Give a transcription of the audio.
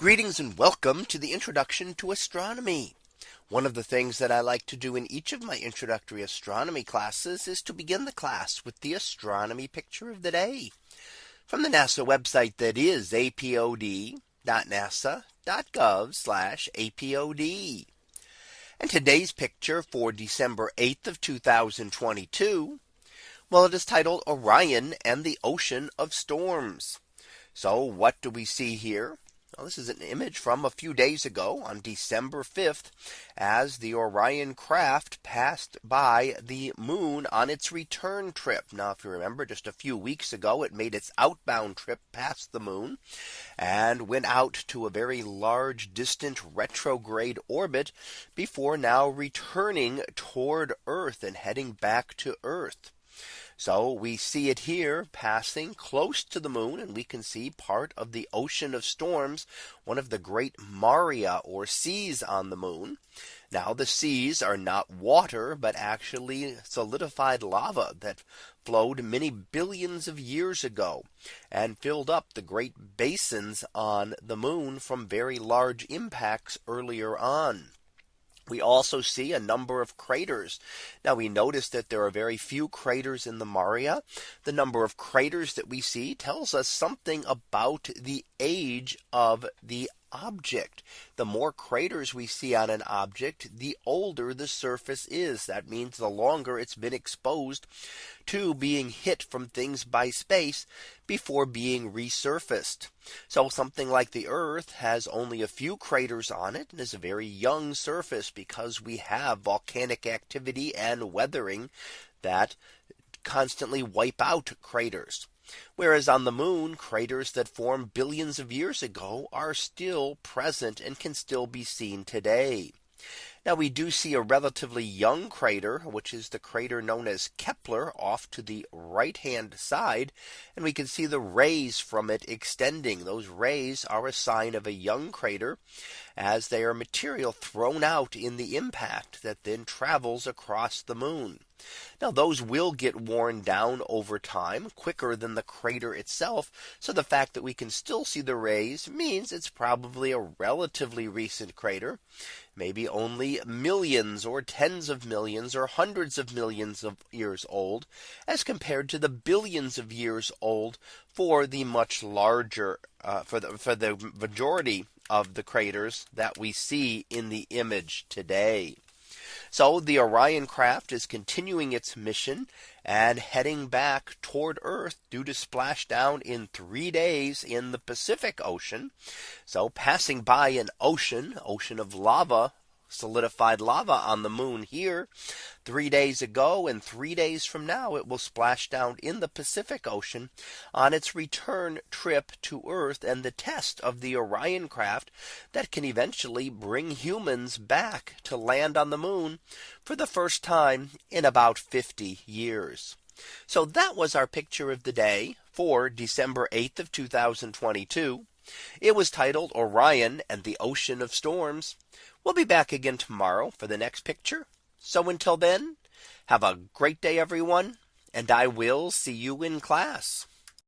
Greetings and welcome to the introduction to astronomy. One of the things that I like to do in each of my introductory astronomy classes is to begin the class with the astronomy picture of the day from the NASA website that is apod.nasa.gov apod. And today's picture for December 8th of 2022. Well, it is titled Orion and the Ocean of Storms. So what do we see here? Well, this is an image from a few days ago on December 5th as the Orion craft passed by the moon on its return trip. Now, if you remember just a few weeks ago, it made its outbound trip past the moon and went out to a very large distant retrograde orbit before now returning toward Earth and heading back to Earth. So we see it here passing close to the moon and we can see part of the ocean of storms, one of the great Maria or seas on the moon. Now the seas are not water, but actually solidified lava that flowed many billions of years ago and filled up the great basins on the moon from very large impacts earlier on. We also see a number of craters. Now we notice that there are very few craters in the Maria. The number of craters that we see tells us something about the age of the object. The more craters we see on an object, the older the surface is. That means the longer it's been exposed to being hit from things by space before being resurfaced. So something like the Earth has only a few craters on it and is a very young surface because we have volcanic activity and weathering that constantly wipe out craters. Whereas on the moon, craters that formed billions of years ago are still present and can still be seen today. Now we do see a relatively young crater, which is the crater known as Kepler off to the right hand side. And we can see the rays from it extending. Those rays are a sign of a young crater as they are material thrown out in the impact that then travels across the moon. Now those will get worn down over time quicker than the crater itself. So the fact that we can still see the rays means it's probably a relatively recent crater, maybe only millions or tens of millions or hundreds of millions of years old as compared to the billions of years old for the much larger uh, for the for the majority of the craters that we see in the image today. So the Orion craft is continuing its mission and heading back toward Earth due to splash down in three days in the Pacific Ocean. So passing by an ocean, ocean of lava solidified lava on the moon here three days ago and three days from now it will splash down in the Pacific Ocean on its return trip to Earth and the test of the Orion craft that can eventually bring humans back to land on the moon for the first time in about 50 years. So that was our picture of the day for December 8th of 2022. It was titled Orion and the Ocean of Storms. We'll be back again tomorrow for the next picture. So until then, have a great day, everyone, and I will see you in class.